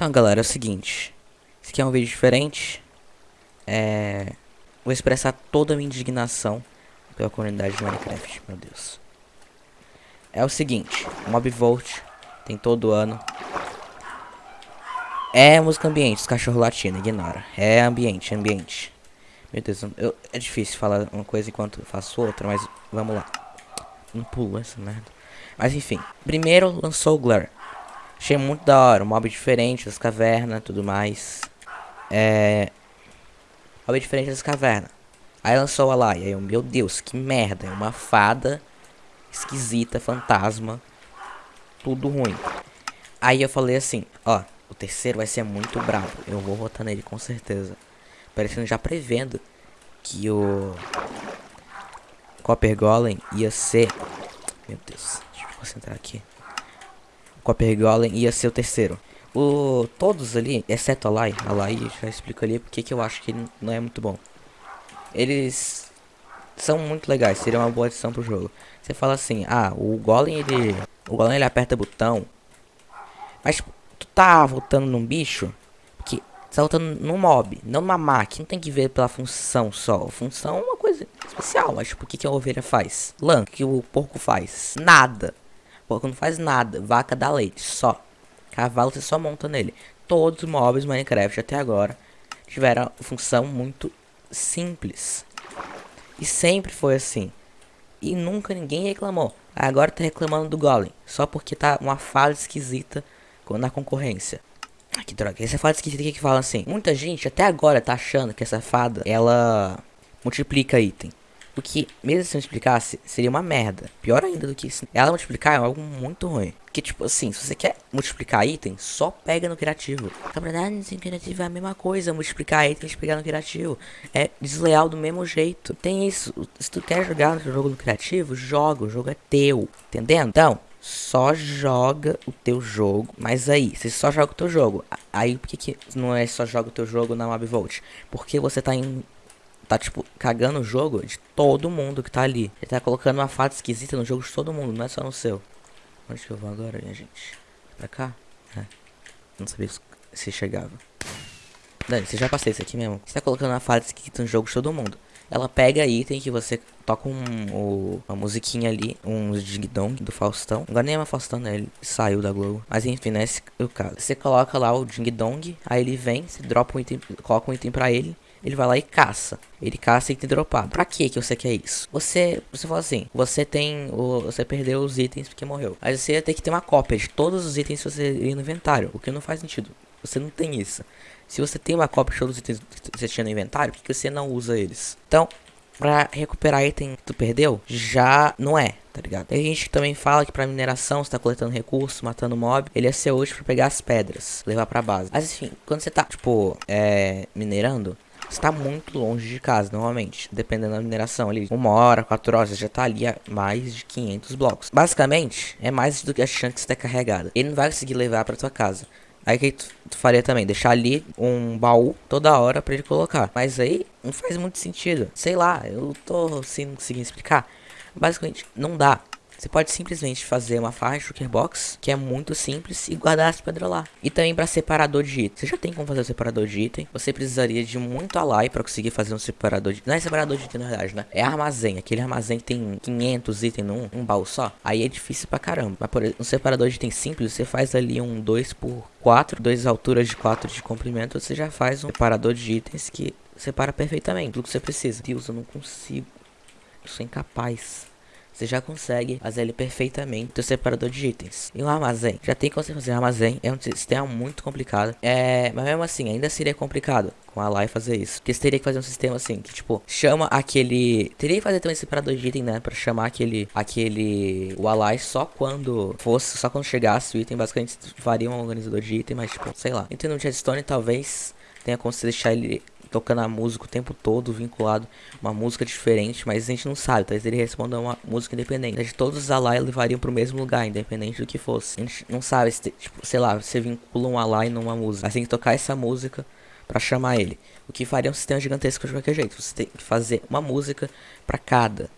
Então, galera, é o seguinte. Esse aqui é um vídeo diferente. É... Vou expressar toda a minha indignação pela comunidade de Minecraft, meu Deus. É o seguinte, Mob Volt tem todo ano. É música ambiente, os cachorros latindo, ignora. É ambiente, ambiente. Meu Deus, eu, é difícil falar uma coisa enquanto faço outra, mas vamos lá. Não pulo essa merda. Mas enfim, primeiro lançou o Glur. Achei muito da hora, um mob diferente das cavernas tudo mais. É. Mob diferente das cavernas. Aí lançou a lá, e aí eu, meu Deus, que merda. É uma fada esquisita, fantasma. Tudo ruim. Aí eu falei assim, ó, o terceiro vai ser muito brabo. Eu vou votar nele com certeza. Parecendo já prevendo que o Copper Golem ia ser. Meu Deus, deixa eu concentrar aqui. Copper Golem ia ser o terceiro. O, todos ali, exceto a Lai, a Lai já explico ali porque que eu acho que ele não é muito bom. Eles são muito legais, seria uma boa adição pro jogo. Você fala assim, ah, o Golem ele. O Golem ele aperta botão. Mas tu tá voltando num bicho que tá voltando num mob, não numa máquina. Não tem que ver pela função só. Função é uma coisa especial, mas tipo, o que, que a ovelha faz? Lã, o que o porco faz? Nada. Porco não faz nada. Vaca dá leite, só. Cavalo você só monta nele. Todos os mobs Minecraft até agora tiveram função muito simples. E sempre foi assim. E nunca ninguém reclamou. Agora tá reclamando do Golem. Só porque tá uma fala esquisita na concorrência. Ah, que droga. Essa fada esquisita que fala assim. Muita gente até agora tá achando que essa fada, ela multiplica item. Que, mesmo se não explicasse, seria uma merda. Pior ainda do que isso. Ela multiplicar é algo muito ruim. Porque, tipo assim, se você quer multiplicar item, só pega no criativo. Na verdade, no criativo é a mesma coisa. Multiplicar itens pegar no criativo. É desleal do mesmo jeito. Tem isso. Se tu quer jogar no jogo no criativo, joga. O jogo é teu. Entendendo? Então, só joga o teu jogo. Mas aí, você só joga o teu jogo. Aí, por que, que não é só joga o teu jogo na Mobvolt? Porque você tá em tá, tipo, cagando o jogo de todo mundo que tá ali. Ele tá colocando uma fada esquisita no jogo de todo mundo, não é só no seu. Onde que eu vou agora, minha gente? Pra cá? É. Não sabia se chegava. Dani, você já passei isso aqui mesmo. Você tá colocando uma fada esquisita no jogo de todo mundo. Ela pega item que você toca um, um, uma musiquinha ali, um ding-dong do Faustão. Agora nem é uma Faustão, né? Ele saiu da Globo. Mas enfim, né? É o caso. Você coloca lá o ding-dong, aí ele vem, você dropa um item, coloca um item pra ele ele vai lá e caça. Ele caça item dropado. Pra que que você quer isso? Você, você fala assim, você tem, o, você perdeu os itens porque morreu. Mas você ia ter que ter uma cópia de todos os itens que você tem no inventário, o que não faz sentido. Você não tem isso. Se você tem uma cópia de todos os itens que você tinha no inventário, por que você não usa eles? Então, pra recuperar item que tu perdeu, já não é, tá ligado? Tem gente também fala que pra mineração, você tá coletando recursos, matando mob, ele ia ser útil pra pegar as pedras, levar pra base. Mas enfim, quando você tá, tipo, é, minerando, está muito longe de casa, normalmente, dependendo da mineração ali. Uma hora, quatro horas, já tá ali a mais de 500 blocos. Basicamente, é mais do que a chance de carregada. Ele não vai conseguir levar pra tua casa. Aí que tu, tu faria também? Deixar ali um baú toda hora pra ele colocar. Mas aí não faz muito sentido. Sei lá, eu tô sem conseguir explicar. Basicamente, não dá. Você pode simplesmente fazer uma faixa Shulker Box, que é muito simples, e guardar as pedras lá. E também para separador de item. Você já tem como fazer o separador de item. Você precisaria de muito alai para conseguir fazer um separador de... Não é separador de item na verdade, né? É armazém. Aquele armazém que tem 500 itens num um baú só. Aí é difícil pra caramba. Mas por exemplo, um separador de item simples, você faz ali um 2 por 4, 2 alturas de 4 de comprimento, você já faz um separador de itens que separa perfeitamente tudo que você precisa. Deus, eu não consigo. Eu sou incapaz. Você já consegue fazer ele perfeitamente o separador de itens. E o armazém? Já tem como você fazer armazém. É um sistema muito complicado. É, mas mesmo assim, ainda seria complicado com a Lai fazer isso. Porque você teria que fazer um sistema assim, que tipo, chama aquele... Teria que fazer também separador de item, né? Pra chamar aquele... Aquele... O Alai só quando fosse... Só quando chegasse o item, basicamente faria um organizador de item, mas tipo, sei lá. Então no Jetstone talvez tenha como você deixar ele tocando a música o tempo todo, vinculado uma música diferente, mas a gente não sabe, talvez ele responda uma música independente. De todos os Alai levariam pro mesmo lugar, independente do que fosse. A gente não sabe, se, tipo, sei lá, você vincula um Alai numa música, mas tem que tocar essa música para chamar ele. O que faria um sistema gigantesco de qualquer jeito. Você tem que fazer uma música para cada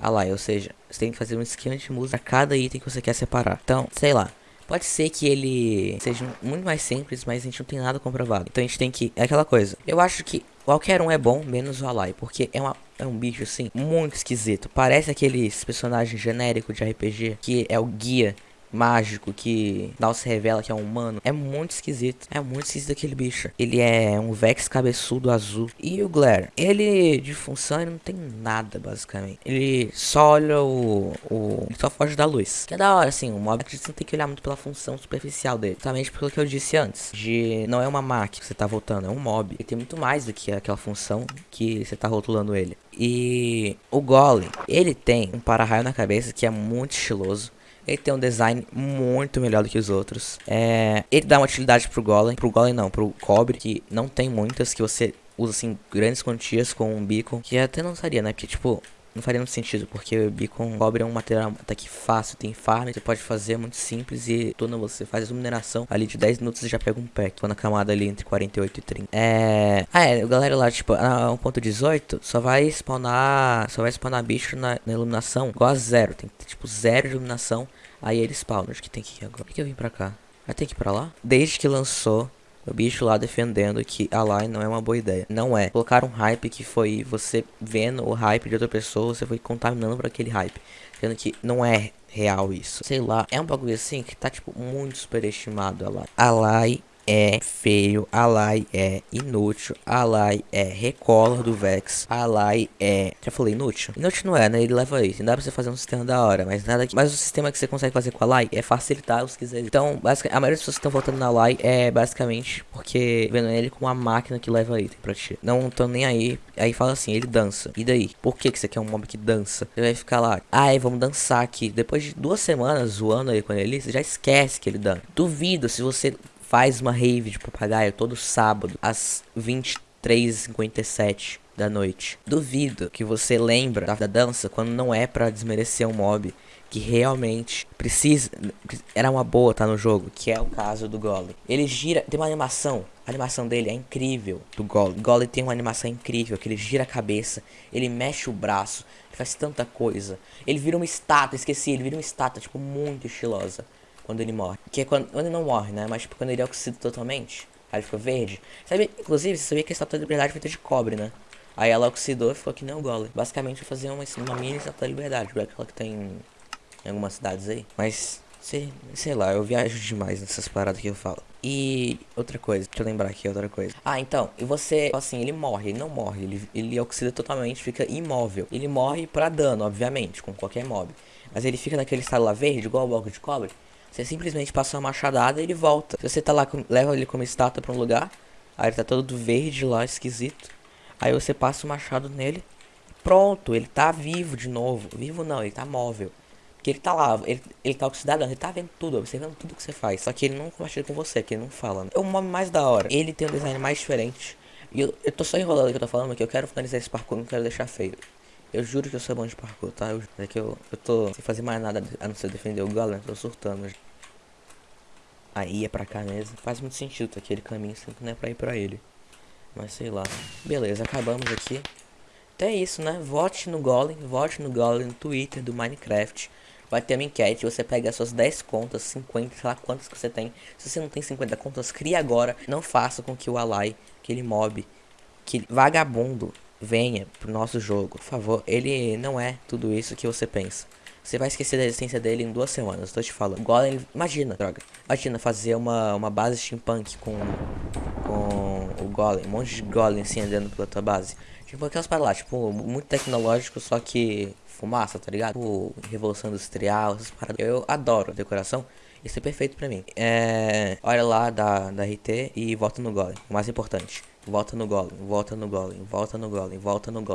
Alai, ou seja, você tem que fazer um esquema de música para cada item que você quer separar. Então, sei lá, Pode ser que ele seja muito mais simples, mas a gente não tem nada comprovado. Então a gente tem que. É aquela coisa. Eu acho que qualquer um é bom, menos o Alai. Porque é, uma, é um bicho assim, muito esquisito. Parece aqueles personagens genéricos de RPG que é o guia mágico que não se revela que é um humano. É muito esquisito. É muito esquisito aquele bicho. Ele é um Vex cabeçudo azul. E o Glare, ele de função ele não tem nada, basicamente. Ele só olha o. o ele só foge da luz. Que é da hora, assim. O mob você não tem que olhar muito pela função superficial dele. Exatamente pelo que eu disse antes. De não é uma máquina que você tá voltando, é um mob. Ele tem muito mais do que aquela função que você tá rotulando ele. E o Golem, ele tem um para-raio na cabeça que é muito estiloso. Ele tem um design muito melhor do que os outros. É, ele dá uma utilidade pro Golem. Pro Golem não, pro Cobre, que não tem muitas, que você usa assim grandes quantias com um beacon. Que até não seria, né? Porque tipo, não faria muito sentido, porque beacon cobre é um material até que fácil, tem farm, você pode fazer muito simples e quando você faz a mineração, ali de 10 minutos já pega um pack, quando a camada ali entre 48 e 30. É... Ah, é, galera lá, tipo, a 1.18 só vai spawnar, só vai spawnar bicho na, na, iluminação igual a zero, tem que ter, tipo, zero de iluminação, aí ele spawna, acho que tem que ir agora. Por que eu vim pra cá? Vai ter que ir pra lá? Desde que lançou o bicho lá defendendo que a line não é uma boa ideia. Não é. Colocar um hype que foi você vendo o hype de outra pessoa, você foi contaminando para aquele hype. Sendo que não é real isso. Sei lá, é um bagulho assim que tá, tipo, muito superestimado a Lai. A Lai é feio, Alai é inútil, Alai é recolor do Vex, Alai é... Já falei inútil? Inútil não é, né? Ele leva isso. Não dá pra você fazer um sistema da hora, mas nada que... Mas o sistema que você consegue fazer com a Alai é facilitar os quiseres. Então, basicamente, a maioria das pessoas que estão voltando na Alai é basicamente porque vendo ele como uma máquina que leva item pra ti. Não estão nem aí. Aí fala assim, ele dança. E daí? Por que, que você quer um mob que dança? Você vai ficar lá, ai, vamos dançar aqui. Depois de duas semanas zoando aí com ele, você já esquece que ele dança. Duvido se você faz uma rave de papagaio todo sábado às 23h57 da noite. Duvido que você lembra da dança quando não é para desmerecer um mob que realmente precisa era uma boa tá no jogo, que é o caso do Golem. Ele gira, tem uma animação, a animação dele é incrível do Golem. Golem tem uma animação incrível, que ele gira a cabeça, ele mexe o braço, faz tanta coisa. Ele vira uma estátua, esqueci, ele vira uma estátua tipo muito estilosa quando ele morre. Que é quando, quando ele não morre, né? Mas tipo, quando ele é oxida totalmente. Aí ele ficou verde. Sabe, inclusive, você sabia que a estátua da liberdade foi feita de cobre, né? Aí ela oxidou e ficou que nem o Golem. Basicamente, eu fazer uma, uma mini estátua da liberdade, aquela que tem em algumas cidades aí. Mas, sei, sei lá, eu viajo demais nessas paradas que eu falo. E outra coisa, deixa eu lembrar aqui outra coisa. Ah, então, e você, assim, ele morre, ele não morre, ele, ele oxida totalmente, fica imóvel. Ele morre pra dano, obviamente, com qualquer mob. Mas ele fica naquele estado lá verde, igual o bloco de cobre. Você simplesmente passa uma machadada e ele volta. Se você tá lá, leva ele como estátua pra um lugar, aí ele tá todo verde lá, esquisito. Aí você passa o machado nele, pronto, ele tá vivo de novo. Vivo não, ele tá móvel. Porque ele tá lá, ele, ele tá oxidado, ele tá vendo tudo, observando tudo que você faz. Só que ele não compartilha com você, que ele não fala. Né? É o mob mais da hora. Ele tem um design mais diferente. E eu, eu tô só enrolando o que eu tô falando, porque eu quero finalizar esse parkour, não quero deixar feio. Eu juro que eu sou bom de parkour, tá? Eu, é que eu, eu tô sem fazer mais nada a não ser defender o golem, tô surtando. Aí é pra cá mesmo. Faz muito sentido tá aquele caminho, sempre não é pra ir pra ele. Mas sei lá. Beleza, acabamos aqui. Então é isso, né? Vote no Golem, vote no Golem no Twitter do Minecraft. Vai ter uma enquete, você pega as suas 10 contas, 50, sei lá quantas que você tem. Se você não tem 50 contas, cria agora. Não faça com que o Alai, aquele mob, que vagabundo, venha pro nosso jogo. Por favor, ele não é tudo isso que você pensa. Você vai esquecer da existência dele em duas semanas, tô te falando. Golem, imagina, droga. Imagina fazer uma, uma base steampunk com, com o Golem. Um monte de Golem assim andando pela tua base. Tipo aquelas para lá, tipo, muito tecnológico, só que fumaça, tá ligado? Tipo, Revolução Industrial, essas paradas. Eu adoro decoração. Isso é perfeito pra mim. É, olha lá da, da RT e volta no Golem. O mais importante. Volta no Golem, volta no Golem, volta no Golem, volta no Golem.